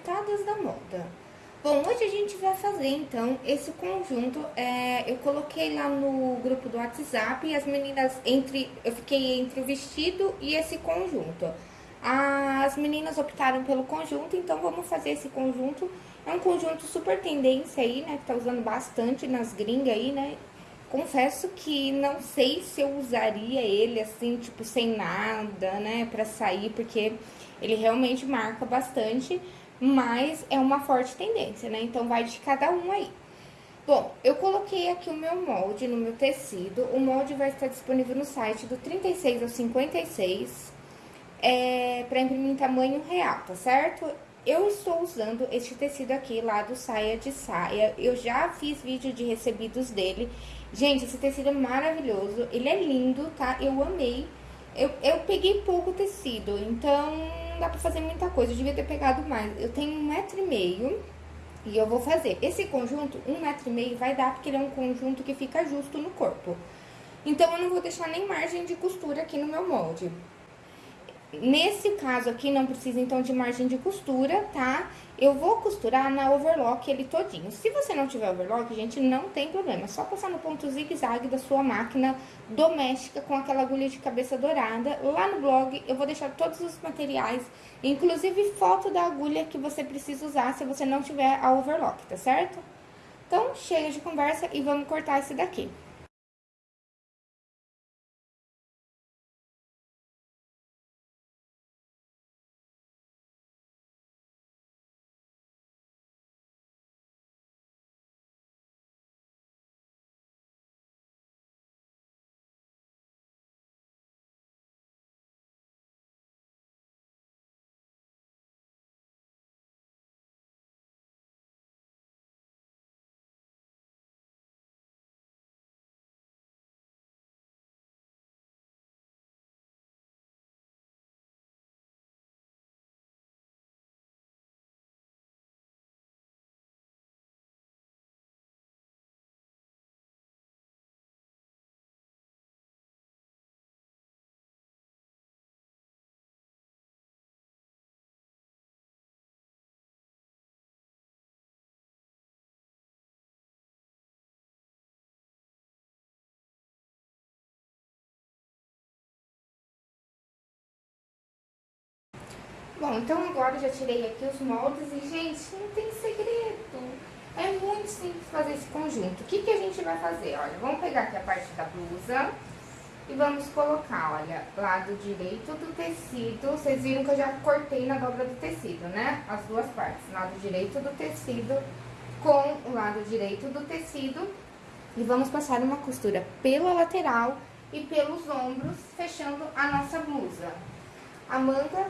Alfinetadas da Moda. Bom, hoje a gente vai fazer então esse conjunto, é, eu coloquei lá no grupo do WhatsApp e as meninas, entre, eu fiquei entre o vestido e esse conjunto. As meninas optaram pelo conjunto, então vamos fazer esse conjunto. É um conjunto super tendência aí, né, que tá usando bastante nas gringas aí, né, Confesso que não sei se eu usaria ele assim, tipo, sem nada, né, pra sair, porque ele realmente marca bastante, mas é uma forte tendência, né? Então, vai de cada um aí. Bom, eu coloquei aqui o meu molde no meu tecido. O molde vai estar disponível no site do 36 ao 56, é, pra imprimir em tamanho real, tá certo? Eu estou usando este tecido aqui lá do Saia de Saia. Eu já fiz vídeo de recebidos dele. Gente, esse tecido é maravilhoso. Ele é lindo, tá? Eu amei. Eu, eu peguei pouco tecido, então dá pra fazer muita coisa. Eu devia ter pegado mais. Eu tenho um metro e meio e eu vou fazer. Esse conjunto, um metro e meio, vai dar porque ele é um conjunto que fica justo no corpo. Então, eu não vou deixar nem margem de costura aqui no meu molde. Nesse caso aqui, não precisa, então, de margem de costura, tá? Eu vou costurar na overlock ele todinho. Se você não tiver overlock, gente, não tem problema. É só passar no ponto zigue-zague da sua máquina doméstica com aquela agulha de cabeça dourada. Lá no blog, eu vou deixar todos os materiais, inclusive foto da agulha que você precisa usar se você não tiver a overlock, tá certo? Então, chega de conversa e vamos cortar esse daqui. Bom, então agora eu já tirei aqui os moldes e, gente, não tem segredo. É muito simples fazer esse conjunto. O que, que a gente vai fazer? Olha, vamos pegar aqui a parte da blusa e vamos colocar, olha, lado direito do tecido. Vocês viram que eu já cortei na dobra do tecido, né? As duas partes, lado direito do tecido com o lado direito do tecido. E vamos passar uma costura pela lateral e pelos ombros, fechando a nossa blusa. A manga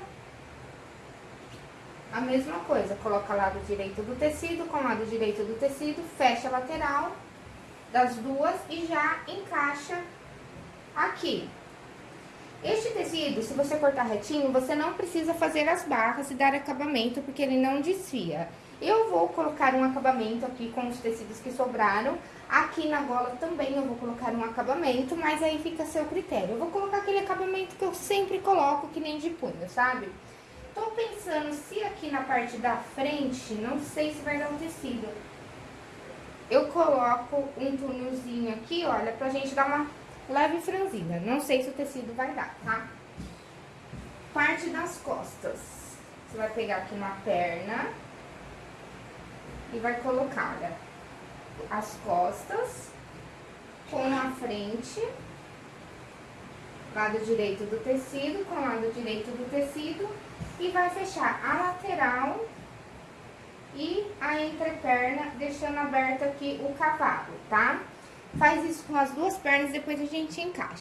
a mesma coisa, coloca lado direito do tecido com lado direito do tecido, fecha a lateral das duas e já encaixa aqui. Este tecido, se você cortar retinho, você não precisa fazer as barras e dar acabamento, porque ele não desfia. Eu vou colocar um acabamento aqui com os tecidos que sobraram. Aqui na gola também eu vou colocar um acabamento, mas aí fica a seu critério. Eu vou colocar aquele acabamento que eu sempre coloco, que nem de punho, sabe? Tô pensando se aqui na parte da frente, não sei se vai dar um tecido. Eu coloco um túnelzinho aqui, olha, pra gente dar uma leve franzida. Não sei se o tecido vai dar, tá? Parte das costas. Você vai pegar aqui uma perna e vai colocar, olha, as costas com a frente lado direito do tecido com lado direito do tecido e vai fechar a lateral e a entreperna, deixando aberto aqui o cavalo, tá? Faz isso com as duas pernas, depois a gente encaixa.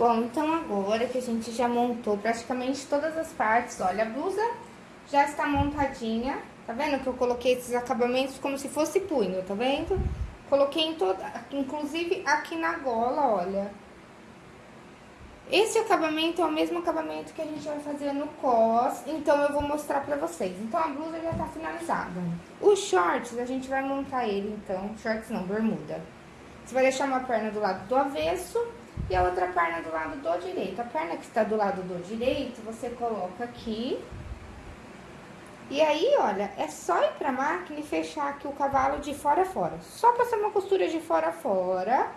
Bom, então agora que a gente já montou praticamente todas as partes, olha, a blusa já está montadinha, tá vendo que eu coloquei esses acabamentos como se fosse punho, tá vendo? Coloquei em toda, inclusive aqui na gola, olha. Esse acabamento é o mesmo acabamento que a gente vai fazer no cos, então eu vou mostrar pra vocês. Então a blusa já tá finalizada. Os shorts, a gente vai montar ele, então, shorts não, bermuda. Você vai deixar uma perna do lado do avesso e a outra perna do lado do direito. A perna que está do lado do direito, você coloca aqui e aí, olha, é só ir pra máquina e fechar aqui o cavalo de fora a fora. Só passar uma costura de fora a fora.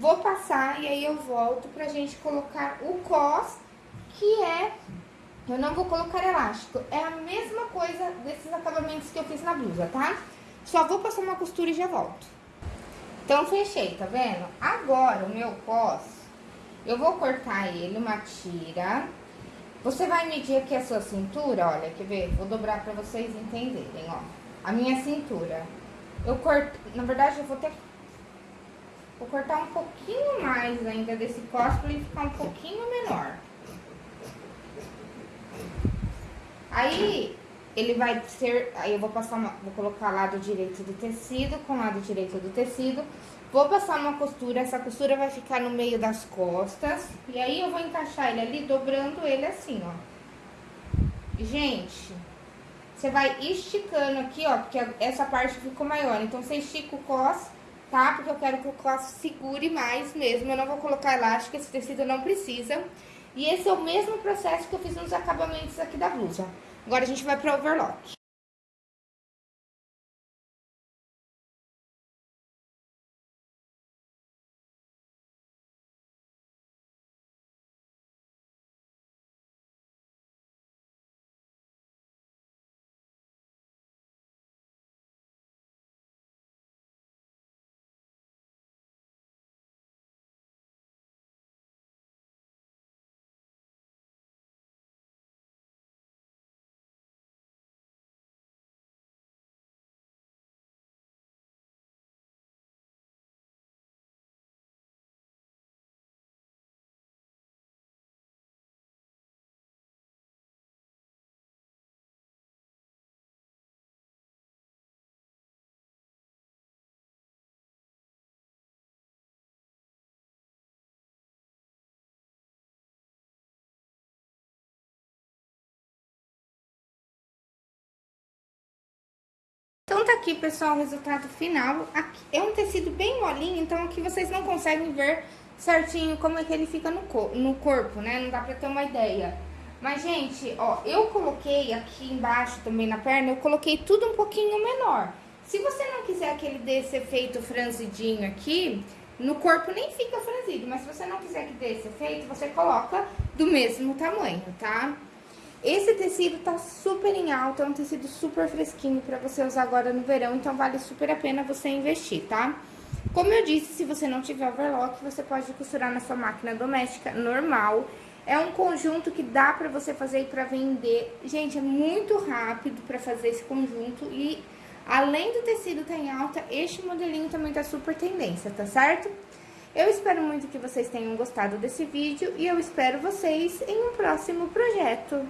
Vou passar e aí eu volto pra gente colocar o cos, que é... Eu não vou colocar elástico. É a mesma coisa desses acabamentos que eu fiz na blusa, tá? Só vou passar uma costura e já volto. Então, fechei, tá vendo? Agora, o meu cos, eu vou cortar ele uma tira você vai medir aqui a sua cintura, olha, quer ver? Vou dobrar pra vocês entenderem, ó. A minha cintura. Eu corto, na verdade, eu vou ter Vou cortar um pouquinho mais ainda desse cos pra ele ficar um pouquinho menor. Aí, ele vai ser... Aí eu vou passar uma... Vou colocar lado direito do tecido com lado direito do tecido. Vou passar uma costura, essa costura vai ficar no meio das costas. E aí eu vou encaixar ele ali, dobrando ele assim, ó. Gente, você vai esticando aqui, ó, porque essa parte ficou maior. Então, você estica o cos, tá? Porque eu quero que o cos segure mais mesmo. Eu não vou colocar elástico, esse tecido não precisa. E esse é o mesmo processo que eu fiz nos acabamentos aqui da blusa. Agora, a gente vai para overlock. Tá aqui, pessoal, o resultado final. Aqui, é um tecido bem molinho, então aqui vocês não conseguem ver certinho como é que ele fica no, cor no corpo, né? Não dá pra ter uma ideia. Mas, gente, ó, eu coloquei aqui embaixo também na perna, eu coloquei tudo um pouquinho menor. Se você não quiser que ele dê esse efeito franzidinho aqui, no corpo nem fica franzido, mas se você não quiser que dê esse efeito, você coloca do mesmo tamanho, tá? Esse tecido tá super em alta, é um tecido super fresquinho pra você usar agora no verão, então vale super a pena você investir, tá? Como eu disse, se você não tiver overlock, você pode costurar na sua máquina doméstica normal. É um conjunto que dá pra você fazer pra vender. Gente, é muito rápido pra fazer esse conjunto e além do tecido tá em alta, este modelinho também tá super tendência, tá certo? Eu espero muito que vocês tenham gostado desse vídeo e eu espero vocês em um próximo projeto.